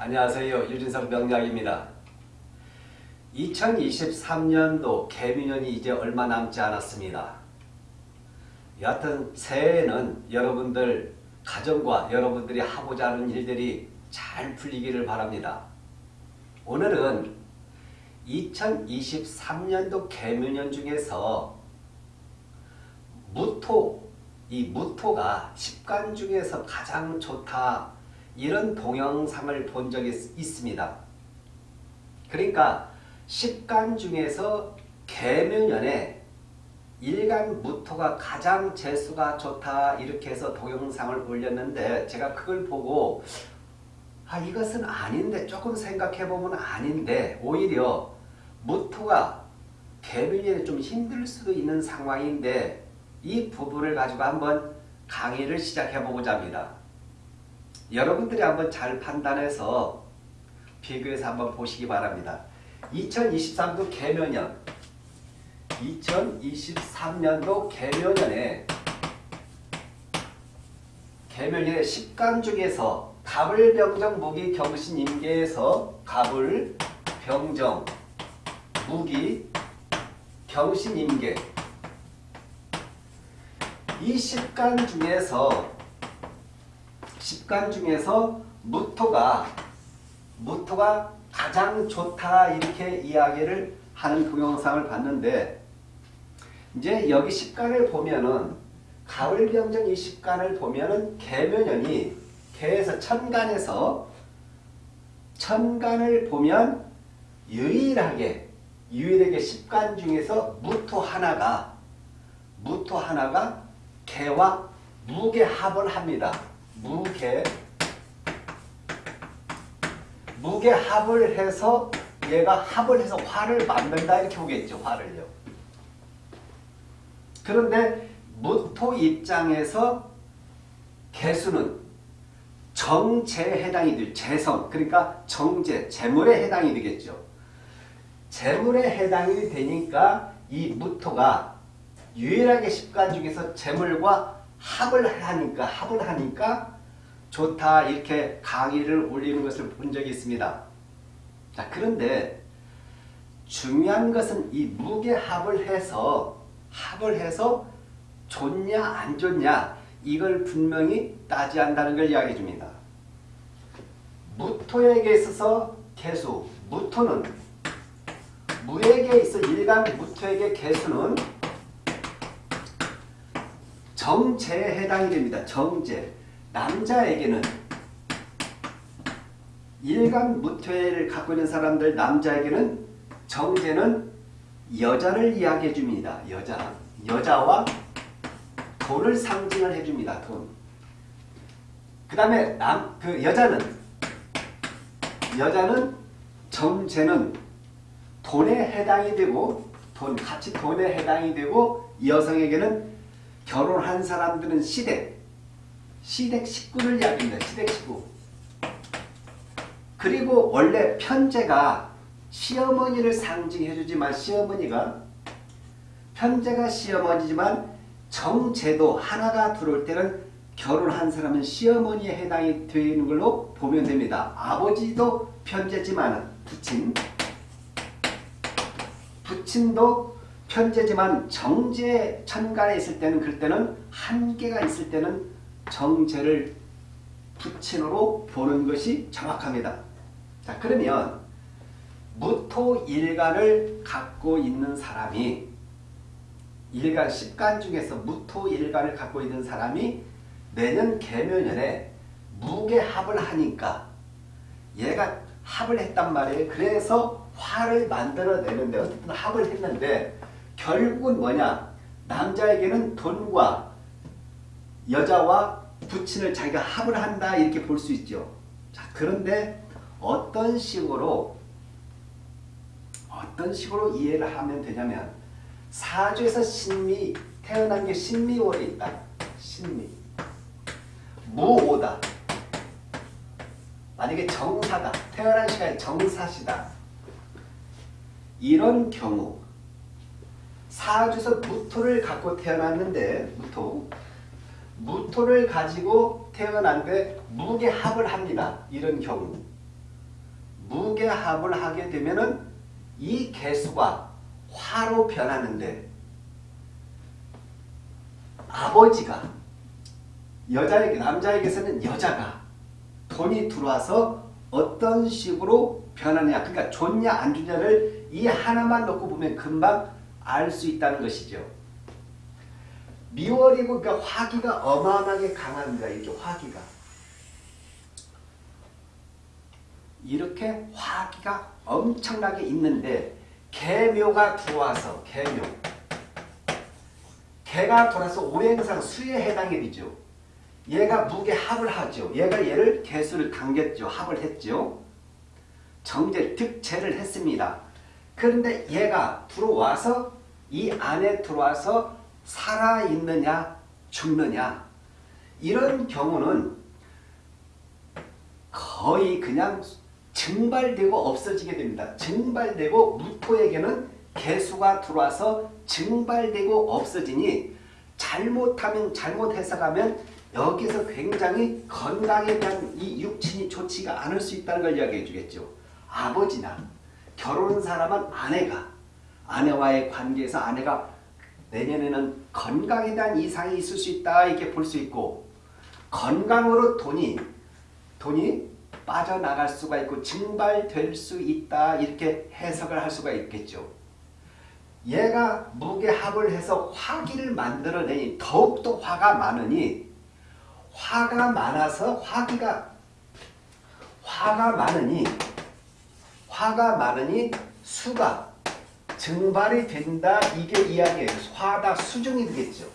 안녕하세요. 유진석 명약입니다 2023년도 개미년이 이제 얼마 남지 않았습니다. 여하튼 새해에는 여러분들 가정과 여러분들이 하고자 하는 일들이 잘 풀리기를 바랍니다. 오늘은 2023년도 개묘년 중에서 무토, 이 무토가 십간 중에서 가장 좋다 이런 동영상을 본 적이 있습니다. 그러니까 십간 중에서 개묘년에 일간 무토가 가장 재수가 좋다 이렇게 해서 동영상을 올렸는데 제가 그걸 보고 아 이것은 아닌데 조금 생각해보면 아닌데 오히려 무토가 개묘년에 좀 힘들 수도 있는 상황인데 이 부분을 가지고 한번 강의를 시작해보고자 합니다. 여러분들이 한번 잘 판단해서 비교해서 한번 보시기 바랍니다. 2023도 개묘년 2023년도 개묘년에 개묘년의 10간 중에서 갑을 병정 무기 경신 임계에서 갑을 병정 무기 경신 임계 이 10간 중에서 10간 중에서 무토가 무토가 가장 좋다 이렇게 이야기를 하는 동영상을 봤는데 이제 여기 10간을 보면은 가을병정 이 10간을 보면은 개묘년이 개에서 천간에서 천간을 보면 유일하게 유일하게 10간 중에서 무토 하나가 무토 하나가 개와 무게 합을 합니다. 무게 무게 합을 해서 얘가 합을 해서 화를 만든다 이렇게 보겠죠. 화를요. 그런데 무토 입장에서 개수는 정제에 해당이 될 재성 그러니까 정제 재물에 해당이 되겠죠. 재물에 해당이 되니까 이 무토가 유일하게 십간 중에서 재물과 합을 하니까 합을 하니까 좋다 이렇게 강의를 올리는 것을 본 적이 있습니다. 자 그런데 중요한 것은 이 무게합을 해서 합을 해서 좋냐 안 좋냐 이걸 분명히 따지한다는 걸 이야기해 줍니다. 무토에게 있어서 개수 무토는 무에게 있어 일간 무토에게 개수는 정제에 해당이 됩니다. 정제. 남자에게는 일간 무퇴를 갖고 있는 사람들 남자에게는 정제는 여자를 이야기해 줍니다. 여자. 여자와 돈을 상징을 해 줍니다. 돈. 그 다음에 남, 그 여자는 여자는 정제는 돈에 해당이 되고 돈, 같이 돈에 해당이 되고 여성에게는 결혼한 사람들은 시댁, 시댁 식구를 이야기합니다. 시댁 식구. 그리고 원래 편제가 시어머니를 상징해주지만 시어머니가 편제가 시어머니지만 정제도 하나가 들어올 때는 결혼한 사람은 시어머니에 해당이 되는 걸로 보면 됩니다. 아버지도 편제지만 부친 부친도 편제지만 정제 천간에 있을 때는 그럴 때는 한계가 있을 때는 정제를 부친으로 보는 것이 정확합니다. 자 그러면 무토 일간을 갖고 있는 사람이 일간 십간 중에서 무토 일간을 갖고 있는 사람이 내년 개묘년에 무게합을 하니까 얘가 합을 했단 말이에요. 그래서 화를 만들어내는데 어쨌든 합을 했는데 결국은 뭐냐 남자에게는 돈과 여자와 부친을 자기가 합을 한다 이렇게 볼 수 있죠. 자 그런데 어떤 식으로 어떤 식으로 이해를 하면 되냐면 사주에서 신미 태어난 게 신미월에 있다. 신미 무오다. 만약에 정사다. 태어난 시간이 정사시다. 이런 경우 사주에서 무토를 갖고 태어났는데 무토. 무토를 가지고 태어난데 무게합을 합니다. 이런 경우. 무게합을 하게 되면은 이 개수가 화로 변하는데 아버지가 여자에게 남자에게서는 여자가 돈이 들어와서 어떤 식으로 변하냐. 그러니까 좋냐 안 좋냐를 이 하나만 놓고 보면 금방 알 수 있다는 것이죠. 미월이고 그러니까 화기가 어마어마하게 강합니다. 이렇게 화기가. 이렇게 화기가 엄청나게 있는데 개묘가 들어와서 개묘 개가 돌아서 오행상 수에 해당이 되죠. 얘가 무게 합을 하죠. 얘가 얘를 개수를 당겼죠. 합을 했죠. 정제 득체를 했습니다. 그런데 얘가 들어와서 이 안에 들어와서 살아있느냐 죽느냐 이런 경우는 거의 그냥 증발되고 없어지게 됩니다. 증발되고 무토에게는 개수가 들어와서 증발되고 없어지니 잘못하면 잘못 해석하면 여기서 굉장히 건강에 대한 이 육친이 좋지가 않을 수 있다는 걸 이야기해 주겠죠. 아버지나 결혼한 사람은 아내가 아내와의 관계에서 아내가 내년에는 건강에 대한 이상이 있을 수 있다 이렇게 볼 수 있고 건강으로 돈이 돈이 빠져나갈 수가 있고 증발될 수 있다 이렇게 해석을 할 수가 있겠죠. 얘가 무게합을 해서 화기를 만들어내니 더욱더 화가 많으니 화가 많아서 화기가 화가 많으니 화가 많으니 수가 증발이 된다 이게 이야기예요. 화다 수중이 되겠죠.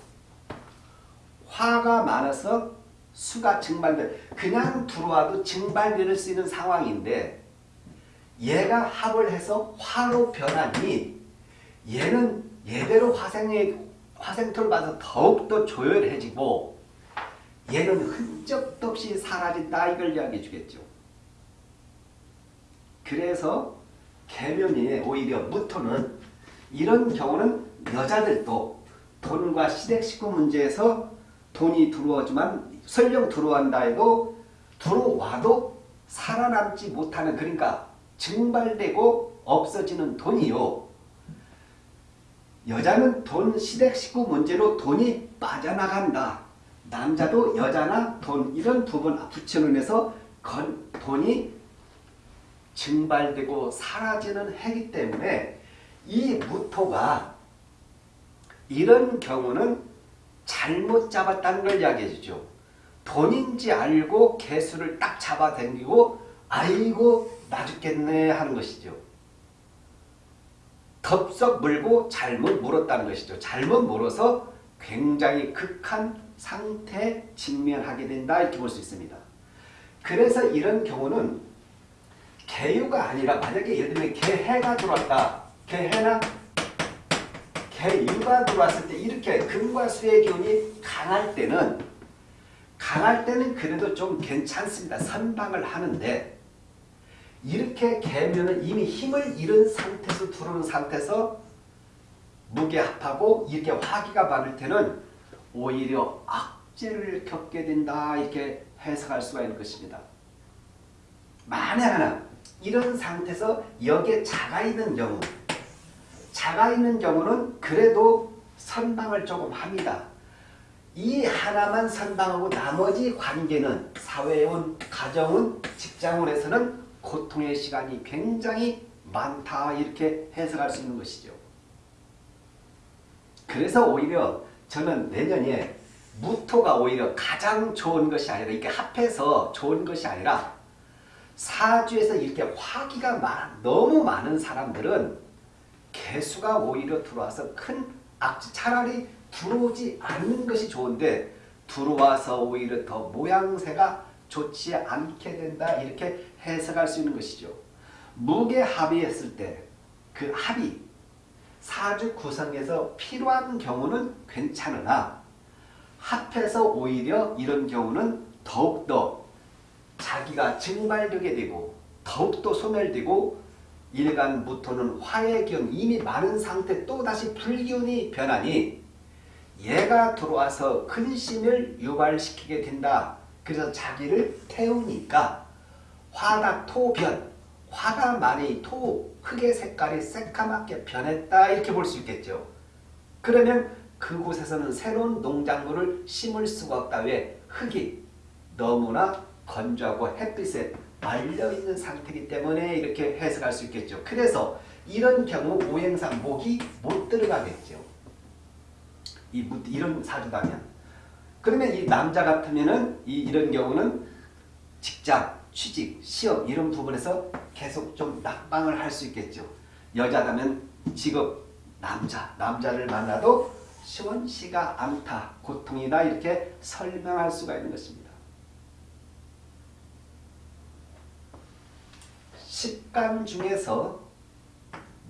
화가 많아서 수가 증발돼 그냥 들어와도 증발될 수 있는 상황인데 얘가 합을 해서 화로 변하니 얘는 얘대로 화생의 화생토를 받아서 더욱더 조열해지고 얘는 흔적도 없이 사라진다 이걸 이야기해 주겠죠. 그래서 개면이 오히려 무토는 이런 경우는 여자들도 돈과 시댁 식구 문제에서 돈이 들어오지만 설령 들어온다 해도 들어와도 살아남지 못하는 그러니까 증발되고 없어지는 돈이요. 여자는 돈 시댁 식구 문제로 돈이 빠져나간다. 남자도 여자나 돈 이런 부분 건, 돈이 증발되고 사라지는 해기 때문에 이 무토가 이런 경우는 잘못 잡았다는 걸 이야기해 주죠. 돈인지 알고 개수를 딱 잡아당기고 아이고 나 죽겠네 하는 것이죠. 덥석 물고 잘못 물었다는 것이죠. 잘못 물어서 굉장히 극한 상태에 직면하게 된다 이렇게 볼 수 있습니다. 그래서 이런 경우는 개유가 아니라 만약에 예를 들면 개해가 들어왔다. 개해나 개유가 들어왔을 때 이렇게 금과 수의 기운이 강할 때는 강할 때는 그래도 좀 괜찮습니다. 선방을 하는데 이렇게 개면은 이미 힘을 잃은 상태에서 들어오는 상태에서 무게합하고 이렇게 화기가 많을 때는 오히려 악재를 겪게 된다 이렇게 해석할 수가 있는 것입니다. 만에 하나 이런 상태에서 여기에 자가 있는 경우 자가 있는 경우는 그래도 선방을 조금 합니다. 이 하나만 선방하고 나머지 관계는 사회운, 가정운, 직장운에서는 고통의 시간이 굉장히 많다 이렇게 해석할 수 있는 것이죠. 그래서 오히려 저는 내년에 무토가 오히려 가장 좋은 것이 아니라 이렇게 합해서 좋은 것이 아니라 사주에서 이렇게 화기가 많, 너무 많은 사람들은 개수가 오히려 들어와서 큰 악재 차라리 들어오지 않는 것이 좋은데 들어와서 오히려 더 모양새가 좋지 않게 된다 이렇게 해석할 수 있는 것이죠. 무게 합의했을 때 그 합의 사주 구성에서 필요한 경우는 괜찮으나 합해서 오히려 이런 경우는 더욱더 자기가 증발되게 되고 더욱더 소멸되고 일간 무토는 화의 기운 이미 많은 상태 또다시 불기운이 변하니 얘가 들어와서 근심을 유발시키게 된다. 그래서 자기를 태우니까 화닥토변 화가 많이 토 흙의 색깔이 새까맣게 변했다 이렇게 볼 수 있겠죠. 그러면 그곳에서는 새로운 농작물을 심을 수가 없다. 왜? 흙이 너무나 건조하고 햇빛에 말려있는 상태이기 때문에 이렇게 해석할 수 있겠죠. 그래서 이런 경우 오행상 목이 못 들어가겠죠. 이 무- 이런 사주다면 그러면 이 남자 같으면은 이 이런 경우는 직장, 취직, 시험 이런 부분에서 계속 좀 낙방을 할 수 있겠죠. 여자라면 직업, 남자, 남자를 만나도 시원시가 않다, 고통이다 이렇게 설명할 수가 있는 것입니다. 식감 중에서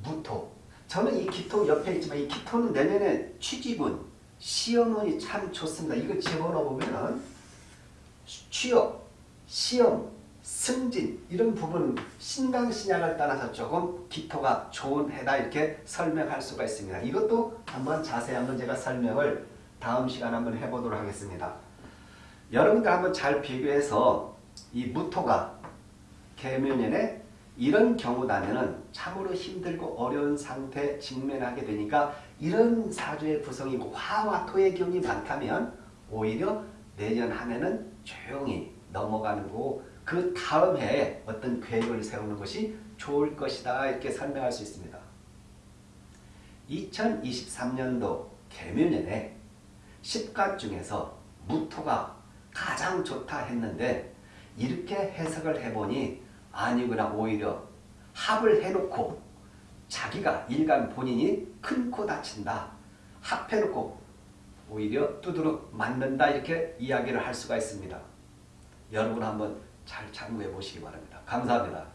무토. 저는 이 기토 옆에 있지만 이 기토는 내년에 취직운, 시험운이 참 좋습니다. 이거 집어넣어 보면은 취업, 시험, 승진 이런 부분 신강신약을 따라서 조금 기토가 좋은 해다 이렇게 설명할 수가 있습니다. 이것도 한번 자세히 한번 제가 설명을 다음 시간 한번 해보도록 하겠습니다. 여러분들 한번 잘 비교해서 이 무토가 개묘년에 이런 경우다면은 참으로 힘들고 어려운 상태 직면하게 되니까 이런 사주의 구성이 화와 토의 기운이 많다면 오히려 내년 한 해는 조용히 넘어가는 거고 그 다음 해에 어떤 계획을 세우는 것이 좋을 것이다 이렇게 설명할 수 있습니다. 2023년도 개묘년에 10간 중에서 무토가 가장 좋다 했는데 이렇게 해석을 해보니 아니구나 오히려 합을 해놓고 자기가 일간 본인이 큰 코 다친다 합해놓고 오히려 두드러 맞는다 이렇게 이야기를 할 수가 있습니다. 여러분 한번 잘 참고해 보시기 바랍니다. 감사합니다.